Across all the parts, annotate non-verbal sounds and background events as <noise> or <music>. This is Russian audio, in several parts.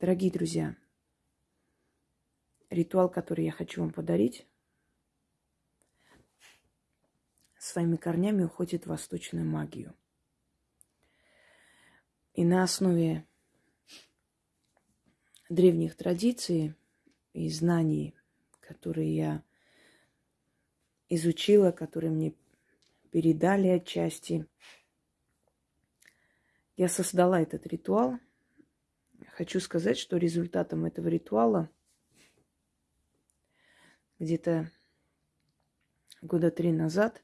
Дорогие друзья, ритуал, который я хочу вам подарить, своими корнями уходит в восточную магию. И на основе древних традиций и знаний, которые я изучила, которые мне передали отчасти, я создала этот ритуал. Хочу сказать, что результатом этого ритуала где-то года три назад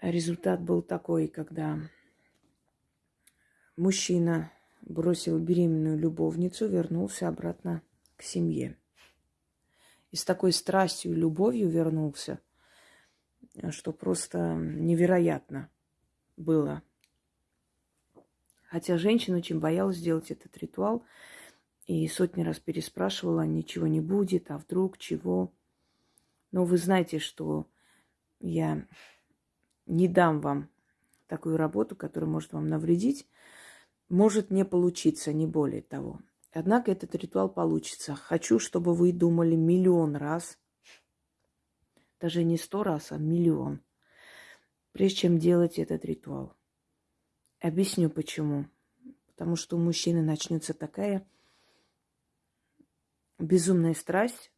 результат был такой, когда мужчина бросил беременную любовницу, вернулся обратно к семье. И с такой страстью и любовью вернулся, что просто невероятно было. Хотя женщина очень боялась сделать этот ритуал и сотни раз переспрашивала, ничего не будет, а вдруг чего. Но вы знаете, что я не дам вам такую работу, которая может вам навредить, может не получиться, не более того. Однако этот ритуал получится. Хочу, чтобы вы думали миллион раз, даже не сто раз, а миллион, прежде чем делать этот ритуал. Объясню почему. Потому что у мужчины начнется такая безумная страсть,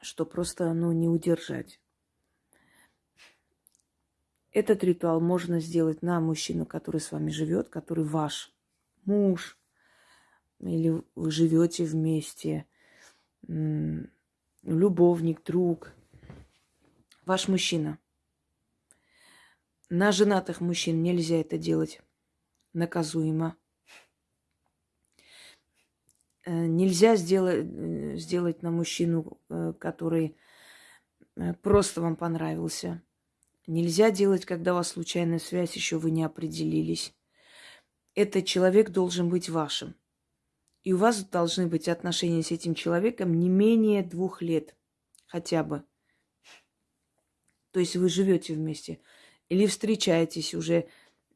что просто ну, не удержать. Этот ритуал можно сделать на мужчину, который с вами живет, который ваш муж, или вы живете вместе, любовник, друг, ваш мужчина. На женатых мужчин нельзя это делать наказуемо. Э, нельзя сделать, э, сделать на мужчину, э, который просто вам понравился. Нельзя делать, когда у вас случайная связь, еще вы не определились. Этот человек должен быть вашим. И у вас должны быть отношения с этим человеком не менее двух лет хотя бы. То есть вы живете вместе или встречаетесь уже,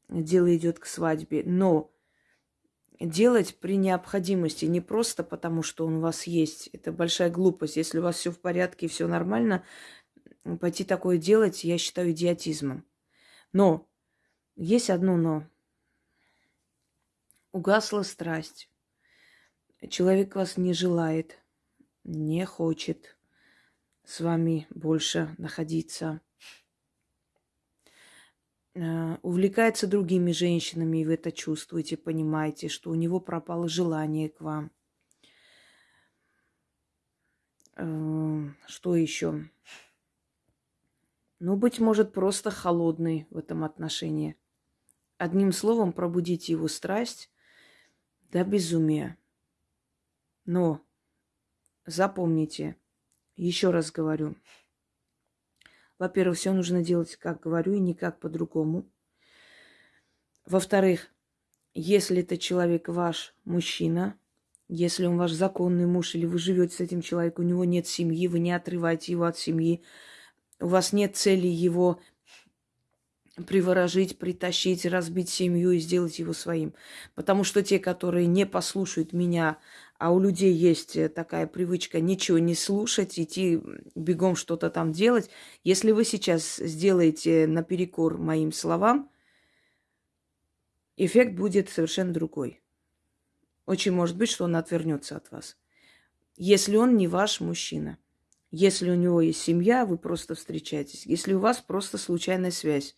дело идет к свадьбе. Но делать при необходимости, не просто потому, что он у вас есть. Это большая глупость. Если у вас все в порядке и все нормально, пойти такое делать, я считаю идиотизмом. Но есть одно но. Угасла страсть. Человек вас не желает, не хочет с вами больше находиться. Э, увлекается другими женщинами, и вы это чувствуете, понимаете, что у него пропало желание к вам. Э, что еще? Ну, быть может, просто холодный в этом отношении. Одним словом, пробудите его страсть до безумия. Но запомните, еще раз говорю, во-первых, все нужно делать, как говорю, и никак по-другому. Во-вторых, если это человек ваш мужчина, если он ваш законный муж, или вы живете с этим человеком, у него нет семьи, вы не отрываете его от семьи, у вас нет цели его приворожить, притащить, разбить семью и сделать его своим. Потому что те, которые не послушают меня, а у людей есть э, такая привычка ничего не слушать, идти бегом что-то там делать, если вы сейчас сделаете наперекор моим словам, эффект будет совершенно другой. Очень может быть, что он отвернется от вас. Если он не ваш мужчина – если у него есть семья, вы просто встречаетесь. Если у вас просто случайная связь.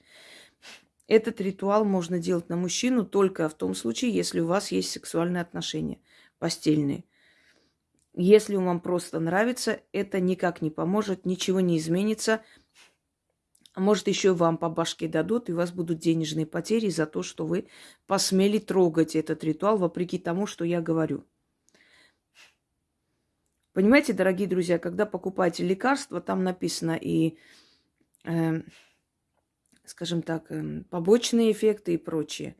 Этот ритуал можно делать на мужчину только в том случае, если у вас есть сексуальные отношения, постельные. Если вам просто нравится, это никак не поможет, ничего не изменится. Может, еще вам по башке дадут, и у вас будут денежные потери за то, что вы посмели трогать этот ритуал, вопреки тому, что я говорю. Понимаете, дорогие друзья, когда покупаете лекарства, там написано и, э, скажем так, э, побочные эффекты и прочее.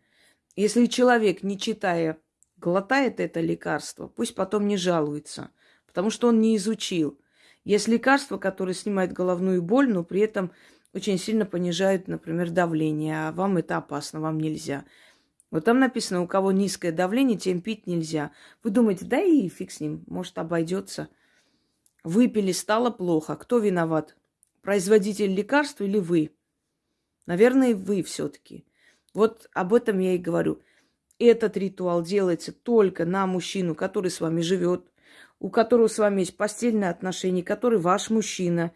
Если человек, не читая, глотает это лекарство, пусть потом не жалуется, потому что он не изучил. Есть лекарства, которые снимают головную боль, но при этом очень сильно понижают, например, давление, а вам это опасно, вам нельзя. Вот там написано, у кого низкое давление, тем пить нельзя. Вы думаете, да и фиг с ним, может обойдется. Выпили, стало плохо. Кто виноват? Производитель лекарства или вы? Наверное, вы все-таки. Вот об этом я и говорю. Этот ритуал делается только на мужчину, который с вами живет, у которого с вами есть постельные отношения, который ваш мужчина,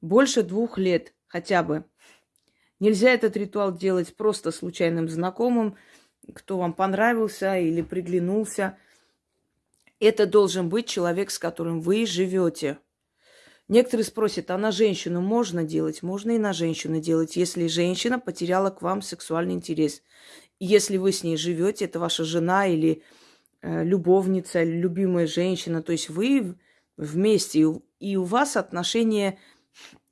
больше двух лет хотя бы. Нельзя этот ритуал делать просто случайным знакомым, кто вам понравился или приглянулся. Это должен быть человек, с которым вы живете. Некоторые спросят, а на женщину можно делать? Можно и на женщину делать, если женщина потеряла к вам сексуальный интерес. Если вы с ней живете, это ваша жена или э, любовница, любимая женщина, то есть вы вместе, и у вас отношения,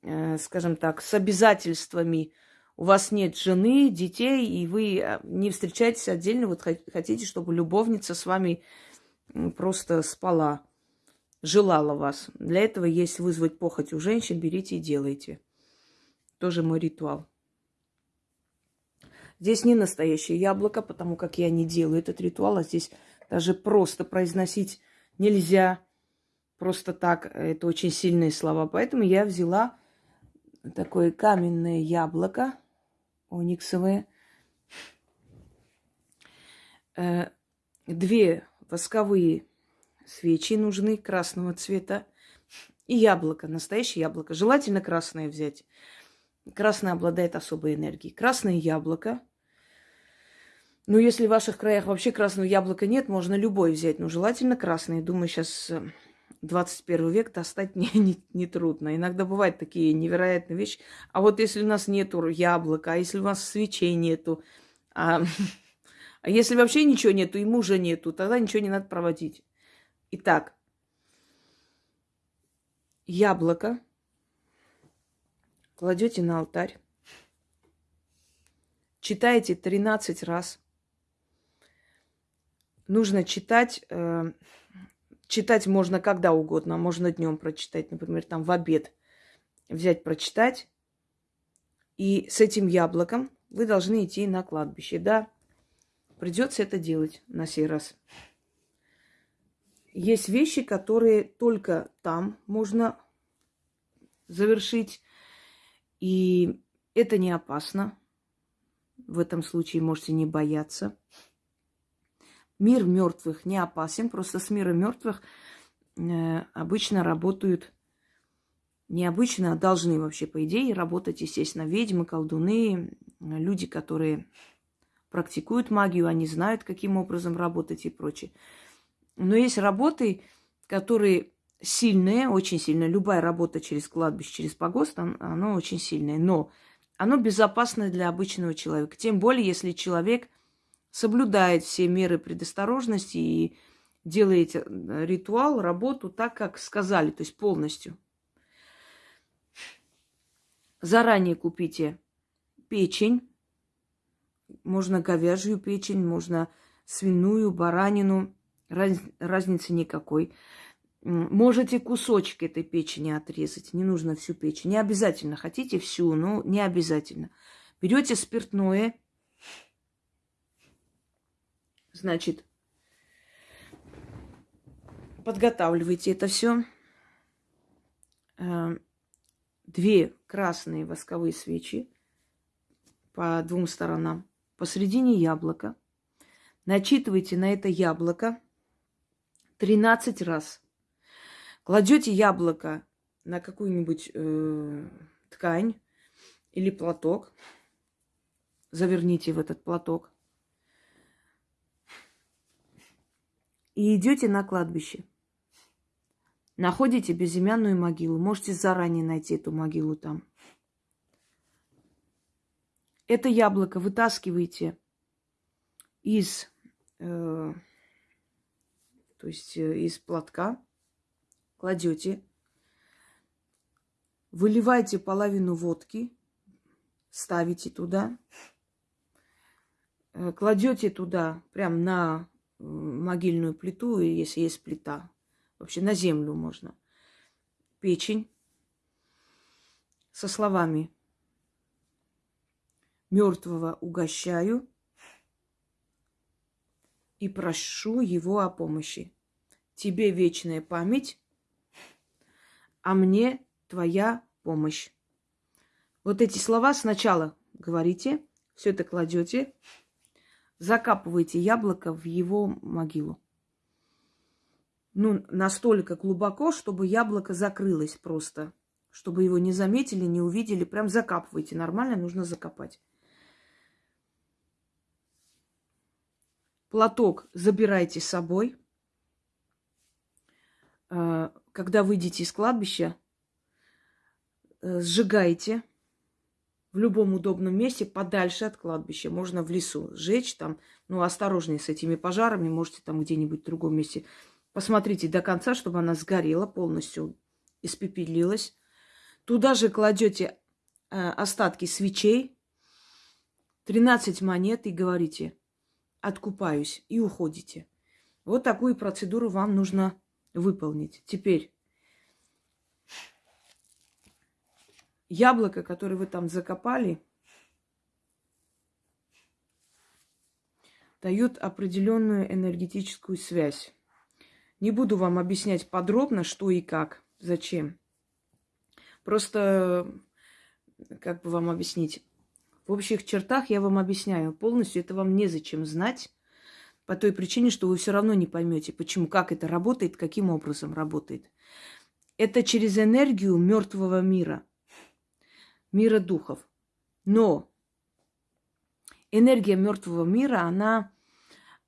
э, скажем так, с обязательствами – у вас нет жены, детей, и вы э, не встречаетесь отдельно, вот хотите, чтобы любовница с вами просто спала, желала вас. Для этого есть вызвать похоть у женщин, берите и делайте. Тоже мой ритуал. Здесь не настоящее яблоко, потому как я не делаю этот ритуал, а здесь даже просто произносить нельзя. Просто так, это очень сильные слова. Поэтому я взяла такое каменное яблоко, ониксовые. Э, две восковые свечи нужны красного цвета. И яблоко, настоящее яблоко. Желательно красное взять. Красное обладает особой энергией. Красное яблоко. Ну, если в ваших краях вообще красного яблока нет, можно любой взять. Но желательно красное. Думаю, сейчас э, 21 век достать <laughs> не, не, не трудно. Иногда бывают такие невероятные вещи. А вот если у нас нету яблока, а если у нас свечей нету, а, <laughs> а если вообще ничего нету и мужа нету, тогда ничего не надо проводить. Итак, яблоко кладете на алтарь, читаете 13 раз. Нужно читать э, Читать можно когда угодно, можно днем прочитать, например, там в обед взять, прочитать. И с этим яблоком вы должны идти на кладбище. Да, придется это делать на сей раз. Есть вещи, которые только там можно завершить. И это не опасно. В этом случае можете не бояться. Мир мертвых не опасен, просто с миром мертвых э, обычно работают необычно, а должны вообще, по идее, работать, естественно, ведьмы, колдуны, люди, которые практикуют магию, они знают, каким образом работать и прочее. Но есть работы, которые сильные, очень сильные. Любая работа через кладбище, через погост, она очень сильная. Но оно безопасно для обычного человека. Тем более, если человек – соблюдает все меры предосторожности и делает э, ритуал, работу так, как сказали, то есть полностью. Заранее купите печень. Можно говяжью печень, можно свиную, баранину. Раз, разницы никакой. Можете кусочек этой печени отрезать. Не нужно всю печень. Не обязательно. Хотите всю, но не обязательно. Берете спиртное, Значит, подготавливайте это все. Э, две красные восковые свечи по двум сторонам. Посредине яблоко. Начитывайте на это яблоко 13 раз. Кладете яблоко на какую-нибудь э, ткань или платок. Заверните в этот платок. И идете на кладбище. Находите безымянную могилу. Можете заранее найти эту могилу там. Это яблоко вытаскиваете из, э, то есть э, из платка, кладете, выливаете половину водки, ставите туда, э, кладете туда прям на могильную плиту, если есть плита. Вообще на землю можно. Печень со словами мертвого угощаю, и прошу его о помощи. Тебе вечная память, а мне твоя помощь. Вот эти слова сначала говорите, все это кладете, закапываете яблоко в его могилу. Ну, настолько глубоко, чтобы яблоко закрылось просто. Чтобы его не заметили, не увидели. Прям закапывайте. Нормально нужно закопать. Платок забирайте с собой. А, когда выйдете из кладбища, э, сжигайте в любом удобном месте, подальше от кладбища. Можно в лесу сжечь там, ну, осторожнее с этими пожарами, можете там где-нибудь в другом месте. Посмотрите до конца, чтобы она сгорела полностью, испепелилась. Туда же кладете э, остатки свечей, 13 монет и говорите, откупаюсь, и уходите. Вот такую процедуру вам нужно выполнить. Теперь яблоко, которое вы там закопали, дает определенную энергетическую связь. Не буду вам объяснять подробно, что и как, зачем. Просто, как бы вам объяснить, в общих чертах я вам объясняю. Полностью это вам незачем знать, по той причине, что вы все равно не поймете, почему, как это работает, каким образом работает. Это через энергию мертвого мира – мира духов. Но энергия мертвого мира, она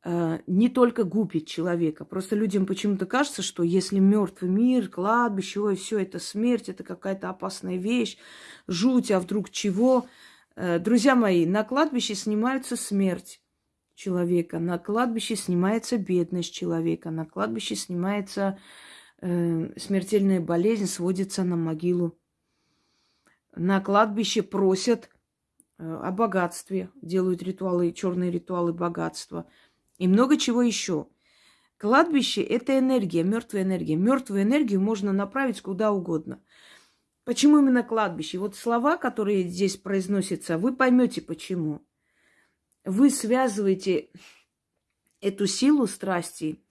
э, не только губит человека. Просто людям почему-то кажется, что если мертвый мир, кладбище, ой, все это смерть, это какая-то опасная вещь, жуть, а вдруг чего. Э, друзья мои, на кладбище снимается смерть человека, на кладбище снимается бедность человека, на кладбище снимается э, смертельная болезнь, сводится на могилу на кладбище просят э, о богатстве, делают ритуалы, черные ритуалы богатства и много чего еще. Кладбище – это энергия, мертвая энергия. Мертвую энергию можно направить куда угодно. Почему именно кладбище? Вот слова, которые здесь произносятся, вы поймете почему. Вы связываете эту силу страсти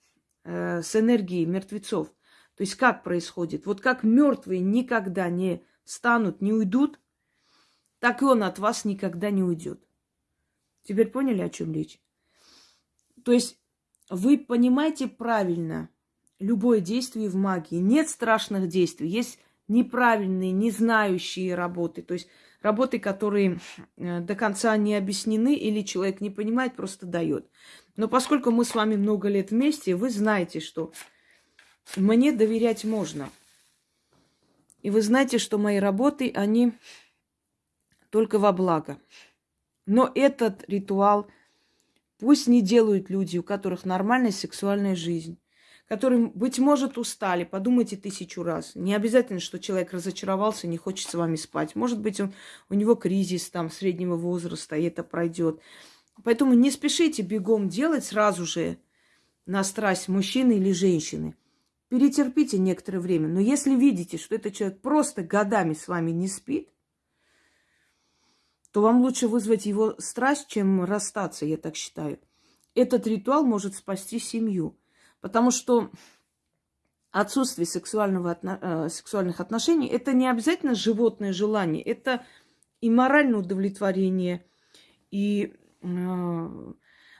э, с энергией мертвецов. То есть как происходит? Вот как мертвые никогда не станут, не уйдут, так и он от вас никогда не уйдет. Теперь поняли, о чем речь? То есть вы понимаете правильно любое действие в магии. Нет страшных действий, есть неправильные, не знающие работы. То есть работы, которые э, до конца не объяснены или человек не понимает, просто дает. Но поскольку мы с вами много лет вместе, вы знаете, что мне доверять можно – и вы знаете, что мои работы, они только во благо. Но этот ритуал пусть не делают люди, у которых нормальная сексуальная жизнь, которые, быть может, устали. Подумайте тысячу раз. Не обязательно, что человек разочаровался, не хочет с вами спать. Может быть, он, у него кризис там среднего возраста, и это пройдет. Поэтому не спешите бегом делать сразу же на страсть мужчины или женщины перетерпите некоторое время. Но если видите, что этот человек просто годами с вами не спит, то вам лучше вызвать его страсть, чем расстаться, я так считаю. Этот ритуал может спасти семью. Потому что отсутствие сексуального, э, сексуальных отношений – это не обязательно животное желание, это и моральное удовлетворение, и э,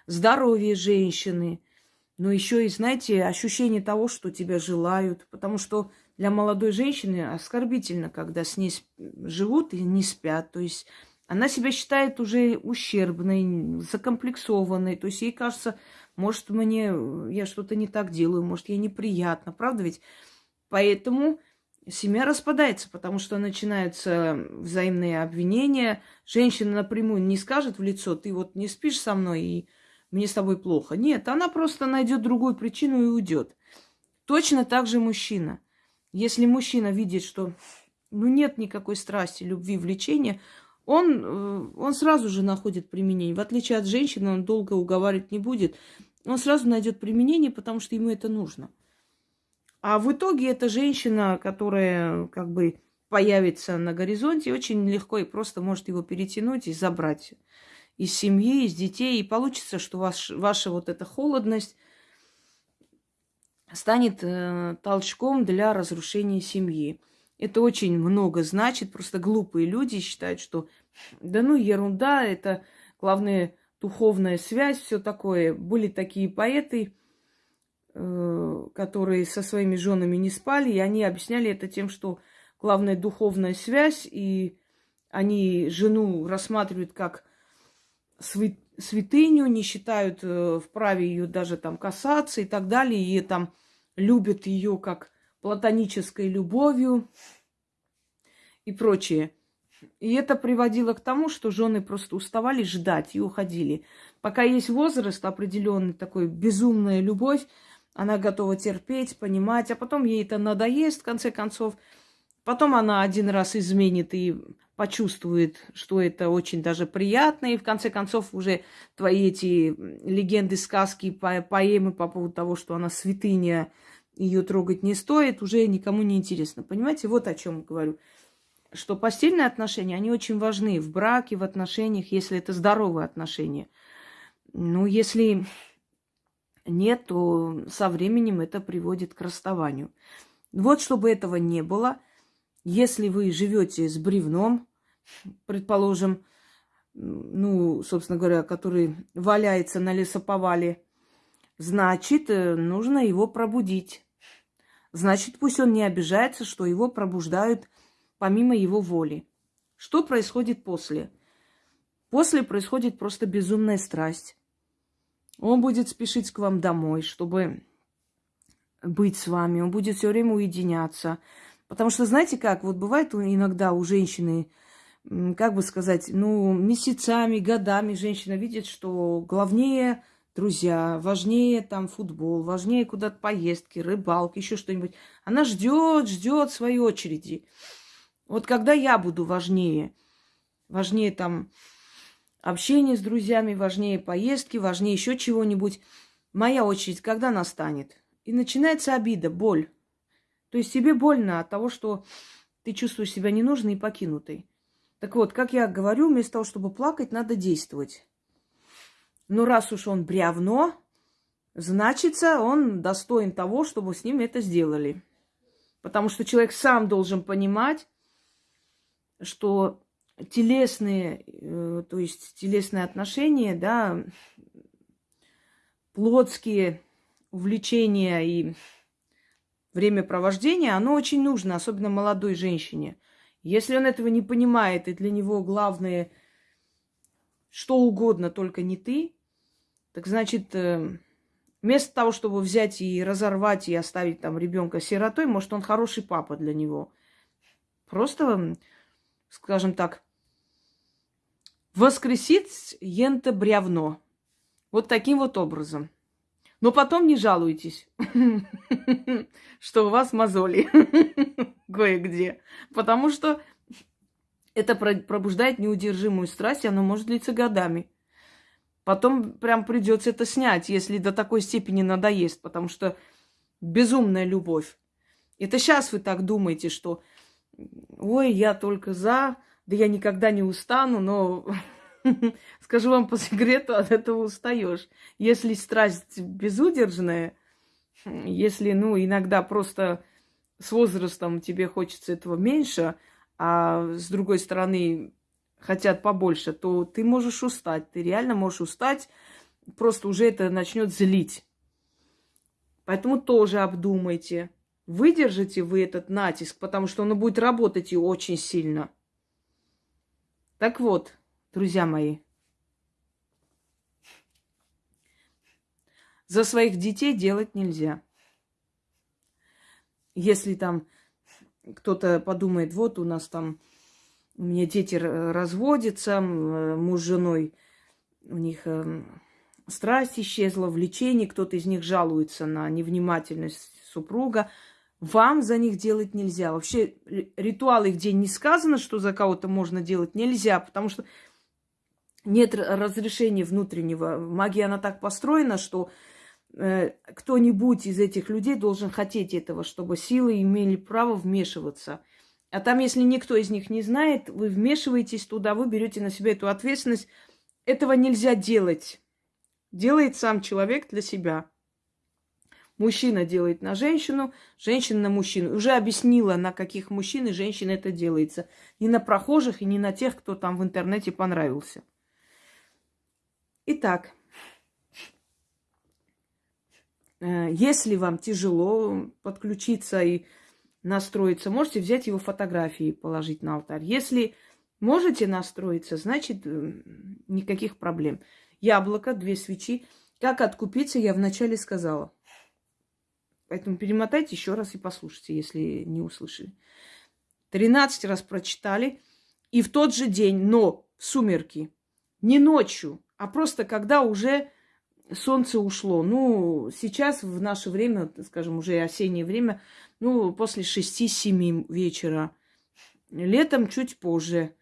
здоровье женщины – но еще и, знаете, ощущение того, что тебя желают. Потому что для молодой женщины оскорбительно, когда с ней живут и не спят. То есть она себя считает уже ущербной, закомплексованной. То есть ей кажется, может, мне я что-то не так делаю, может, ей неприятно. Правда ведь? Поэтому семья распадается, потому что начинаются взаимные обвинения. Женщина напрямую не скажет в лицо, ты вот не спишь со мной и мне с тобой плохо. Нет, она просто найдет другую причину и уйдет. Точно так же мужчина. Если мужчина видит, что ну, нет никакой страсти, любви, влечения, он, э, он сразу же находит применение. В отличие от женщины, он долго уговаривать не будет. Он сразу найдет применение, потому что ему это нужно. А в итоге эта женщина, которая как бы появится на горизонте, очень легко и просто может его перетянуть и забрать из семьи, из детей, и получится, что ваш, ваша вот эта холодность станет э, толчком для разрушения семьи. Это очень много значит. Просто глупые люди считают, что да ну ерунда, это главное духовная связь, все такое. Были такие поэты, э, которые со своими женами не спали, и они объясняли это тем, что главная духовная связь, и они жену рассматривают как святыню, не считают э, вправе ее даже там касаться и так далее, и там любят ее как платонической любовью и прочее. И это приводило к тому, что жены просто уставали ждать и уходили. Пока есть возраст определенный, такой безумная любовь, она готова терпеть, понимать, а потом ей это надоест, в конце концов. Потом она один раз изменит и почувствует, что это очень даже приятно, и в конце концов уже твои эти легенды, сказки, по поэмы по поводу того, что она святыня, ее трогать не стоит, уже никому не интересно. Понимаете, вот о чем говорю. Что постельные отношения, они очень важны в браке, в отношениях, если это здоровые отношения. Ну, если нет, то со временем это приводит к расставанию. Вот чтобы этого не было – если вы живете с бревном, предположим, ну, собственно говоря, который валяется на лесоповале, значит, э, нужно его пробудить. Значит, пусть он не обижается, что его пробуждают помимо его воли. Что происходит после? После происходит просто безумная страсть. Он будет спешить к вам домой, чтобы быть с вами. Он будет все время уединяться. Потому что, знаете как, вот бывает иногда у женщины, как бы сказать, ну, месяцами, годами женщина видит, что главнее друзья, важнее там футбол, важнее куда-то поездки, рыбалки, еще что-нибудь. Она ждет, ждет своей очереди. Вот когда я буду важнее, важнее там общение с друзьями, важнее поездки, важнее еще чего-нибудь, моя очередь когда настанет? И начинается обида, боль. То есть тебе больно от того, что ты чувствуешь себя ненужной и покинутой. Так вот, как я говорю, вместо того, чтобы плакать, надо действовать. Но раз уж он бревно, значится, он достоин того, чтобы с ним это сделали. Потому что человек сам должен понимать, что телесные, э, то есть телесные отношения, да, плотские увлечения и времяпровождение, оно очень нужно, особенно молодой женщине. Если он этого не понимает, и для него главное что угодно, только не ты, так значит, э, вместо того, чтобы взять и разорвать и оставить там ребенка сиротой, может, он хороший папа для него. Просто, скажем так, воскресить ента бревно. Вот таким вот образом. Но потом не жалуйтесь, <laughs> что у вас мозоли <laughs> кое-где. Потому что это пробуждает неудержимую страсть, и оно может длиться годами. Потом прям придется это снять, если до такой степени надоест, потому что безумная любовь. Это сейчас вы так думаете, что ой, я только за, да я никогда не устану, но <laughs> <laughs> Скажу вам по секрету, от этого устаешь. Если страсть безудержная, если, ну, иногда просто с возрастом тебе хочется этого меньше, а с другой стороны хотят побольше, то ты можешь устать. Ты реально можешь устать, просто уже это начнет злить. Поэтому тоже обдумайте, выдержите вы этот натиск, потому что он будет работать и очень сильно. Так вот, друзья мои. За своих детей делать нельзя. Если там кто-то подумает, вот у нас там, у меня дети разводятся, муж с женой, у них эм, страсть исчезла, влечение, кто-то из них жалуется на невнимательность супруга – вам за них делать нельзя. Вообще ритуалы, где не сказано, что за кого-то можно делать, нельзя, потому что нет разрешения внутреннего. Магия, она так построена, что э, кто-нибудь из этих людей должен хотеть этого, чтобы силы имели право вмешиваться. А там, если никто из них не знает, вы вмешиваетесь туда, вы берете на себя эту ответственность этого нельзя делать. Делает сам человек для себя. Мужчина делает на женщину, женщина на мужчину. Уже объяснила, на каких мужчин и женщин это делается. Не на прохожих и не на тех, кто там в интернете понравился. Итак, э, если вам тяжело подключиться и настроиться, можете взять его фотографии и положить на алтарь. Если можете настроиться, значит э, никаких проблем. Яблоко, две свечи. Как откупиться, я вначале сказала. Поэтому перемотайте еще раз и послушайте, если не услышали. Тринадцать раз прочитали. И в тот же день, но в сумерки, не ночью, а просто когда уже солнце ушло. Ну, сейчас в наше время, скажем, уже осеннее время, ну, после шести-семи вечера. Летом чуть позже,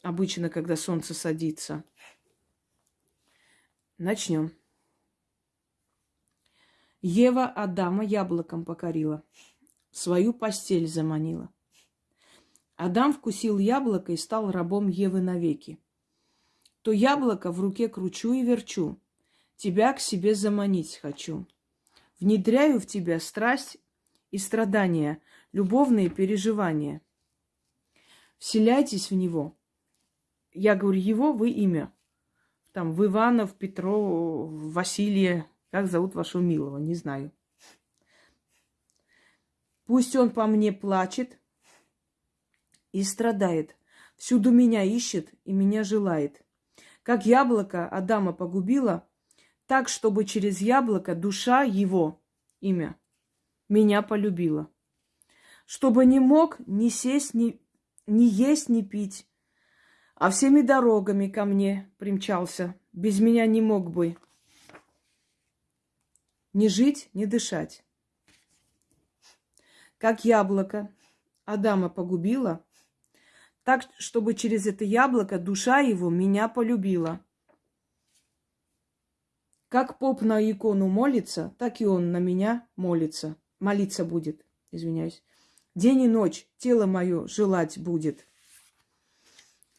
обычно, когда солнце садится. Начнем. Ева Адама яблоком покорила, свою постель заманила. Адам вкусил яблоко и стал рабом Евы навеки то яблоко в руке кручу и верчу, тебя к себе заманить хочу. Внедряю в тебя страсть и страдания, любовные переживания. Вселяйтесь в него. Я говорю, его вы имя. Там в Иванов, Петро, Василия, как зовут вашего милого, не знаю. Пусть он по мне плачет и страдает. Всюду меня ищет и меня желает. Как яблоко Адама погубило, так, чтобы через яблоко душа его, имя, меня полюбила. Чтобы не мог ни сесть, ни, ни есть, ни пить, а всеми дорогами ко мне примчался. Без меня не мог бы ни жить, ни дышать. Как яблоко Адама погубило, так, чтобы через это яблоко душа его меня полюбила. Как поп на икону молится, так и он на меня молится. Молиться будет, извиняюсь. День и ночь тело мое желать будет.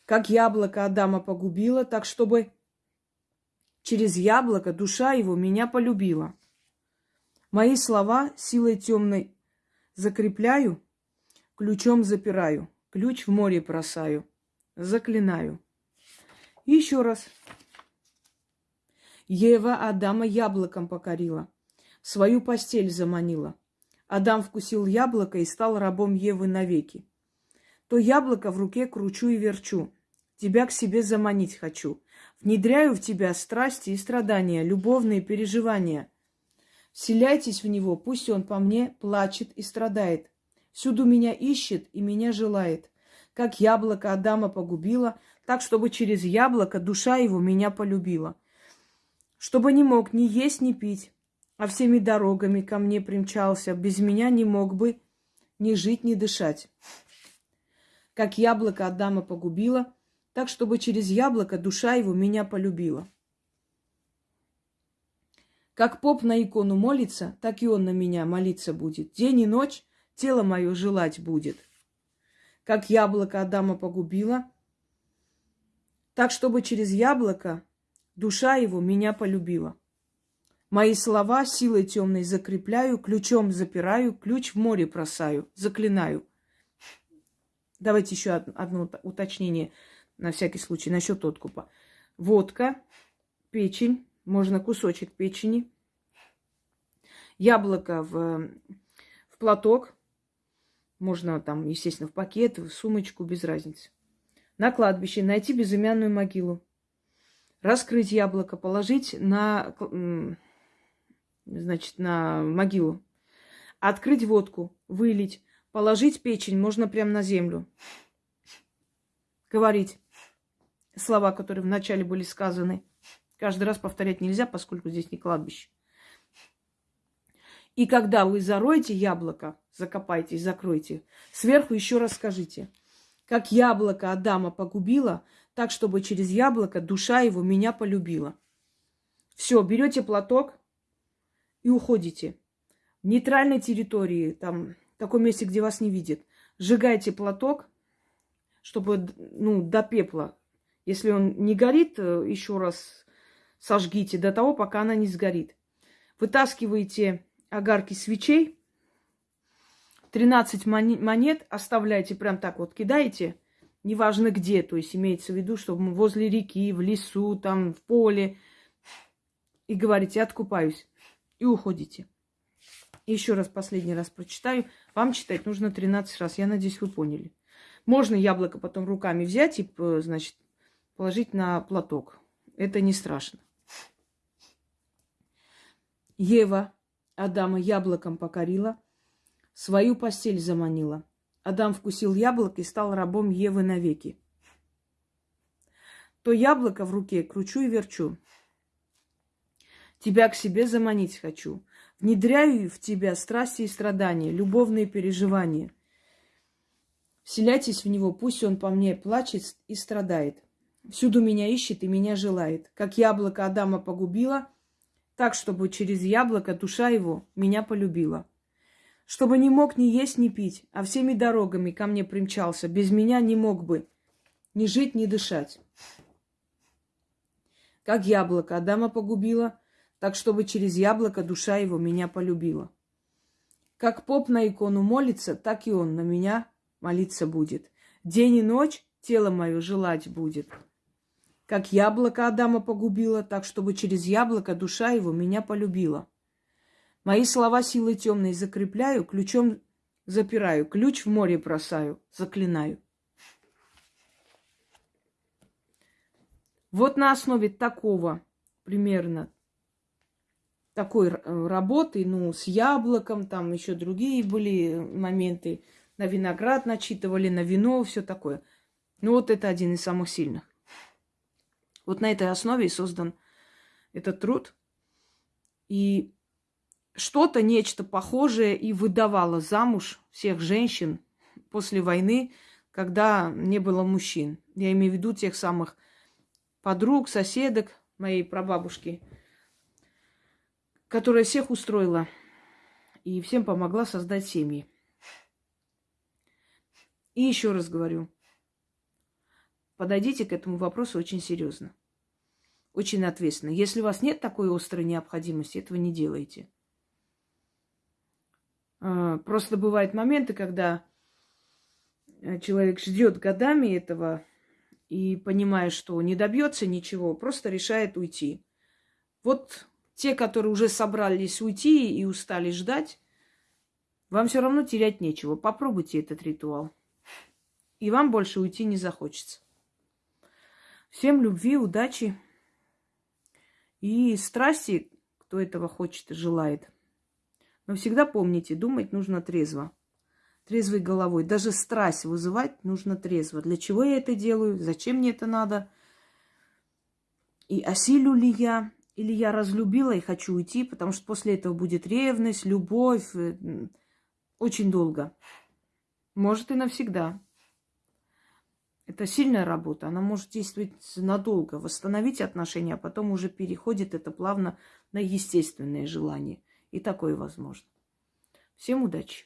Как яблоко Адама погубило, так чтобы через яблоко душа его меня полюбила. Мои слова силой темной закрепляю, ключом запираю. Ключ в море бросаю. Заклинаю. еще раз. Ева Адама яблоком покорила. Свою постель заманила. Адам вкусил яблоко и стал рабом Евы навеки. То яблоко в руке кручу и верчу. Тебя к себе заманить хочу. Внедряю в тебя страсти и страдания, любовные переживания. Вселяйтесь в него, пусть он по мне плачет и страдает. Всюду меня ищет и меня желает. Как яблоко Адама погубила, так, чтобы через яблоко душа его меня полюбила. Чтобы не мог ни есть, ни пить, а всеми дорогами ко мне примчался, без меня не мог бы ни жить, ни дышать. Как яблоко Адама погубила, так, чтобы через яблоко душа его меня полюбила. Как поп на икону молится, так и он на меня молиться будет. День и ночь тело мое желать будет. Как яблоко Адама погубило, так, чтобы через яблоко душа его меня полюбила. Мои слова силой темной закрепляю, ключом запираю, ключ в море бросаю, заклинаю. Давайте еще одно уточнение на всякий случай насчет откупа. Водка, печень, можно кусочек печени, яблоко в, в платок, можно там, естественно, в пакет, в сумочку, без разницы. На кладбище найти безымянную могилу. Раскрыть яблоко, положить на, значит, на могилу. Открыть водку, вылить, положить печень, можно прямо на землю. Говорить слова, которые вначале были сказаны. Каждый раз повторять нельзя, поскольку здесь не кладбище. И когда вы зароете яблоко, закопайте и закройте, сверху еще раз скажите, как яблоко Адама погубило, так, чтобы через яблоко душа его меня полюбила. Все, берете платок и уходите. В нейтральной территории, там, в таком месте, где вас не видят, сжигайте платок, чтобы, ну, до пепла. Если он не горит, э, еще раз сожгите до того, пока она не сгорит. Вытаскиваете огарки свечей, 13 монет оставляйте прям так вот, кидаете, неважно где, то есть имеется в виду, чтобы возле реки, в лесу, там, в поле, и говорите, откупаюсь, и уходите. Еще раз, последний раз прочитаю. Вам читать нужно 13 раз. Я надеюсь, вы поняли. Можно яблоко потом руками взять и, значит, положить на платок. Это не страшно. Ева Адама яблоком покорила, свою постель заманила. Адам вкусил яблоко и стал рабом Евы навеки. То яблоко в руке кручу и верчу. Тебя к себе заманить хочу. Внедряю в тебя страсти и страдания, любовные переживания. Вселяйтесь в него, пусть он по мне плачет и страдает. Всюду меня ищет и меня желает. Как яблоко Адама погубило, так, чтобы через яблоко душа его меня полюбила. Чтобы не мог ни есть, ни пить, а всеми дорогами ко мне примчался, без меня не мог бы ни жить, ни дышать. Как яблоко Адама погубило, так, чтобы через яблоко душа его меня полюбила. Как поп на икону молится, так и он на меня молиться будет. День и ночь тело мое желать будет. Как яблоко Адама погубило, так чтобы через яблоко душа его меня полюбила. Мои слова силой темной закрепляю, ключом запираю, ключ в море бросаю, заклинаю. Вот на основе такого примерно такой работы, ну, с яблоком, там еще другие были моменты, на виноград начитывали, на вино, все такое. Ну, вот это один из самых сильных. Вот на этой основе и создан этот труд. И что-то, нечто похожее и выдавало замуж всех женщин после войны, когда не было мужчин. Я имею в виду тех самых подруг, соседок моей прабабушки, которая всех устроила и всем помогла создать семьи. И еще раз говорю, подойдите к этому вопросу очень серьезно, очень ответственно. Если у вас нет такой острой необходимости, этого не делайте. А, просто бывают моменты, когда э, человек ждет годами этого и понимая, что не добьется ничего, просто решает уйти. Вот те, которые уже собрались уйти и устали ждать, вам все равно терять нечего. Попробуйте этот ритуал. И вам больше уйти не захочется. Всем любви, удачи и страсти, кто этого хочет и желает. Но всегда помните, думать нужно трезво. Трезвой головой. Даже страсть вызывать нужно трезво. Для чего я это делаю? Зачем мне это надо? И осилю ли я? Или я разлюбила и хочу уйти, потому что после этого будет ревность, любовь. Э, очень долго. Может и навсегда. Это сильная работа, она может действовать надолго, восстановить отношения, а потом уже переходит это плавно на естественное желание. И такое возможно. Всем удачи!